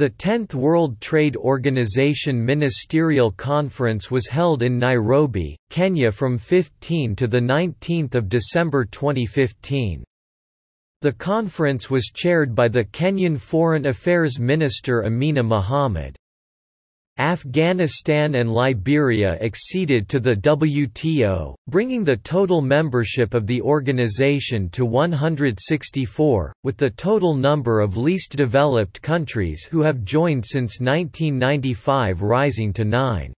The 10th World Trade Organization Ministerial Conference was held in Nairobi, Kenya from 15 to 19 December 2015. The conference was chaired by the Kenyan Foreign Affairs Minister Amina Mohammed. Afghanistan and Liberia acceded to the WTO, bringing the total membership of the organization to 164, with the total number of least developed countries who have joined since 1995 rising to nine.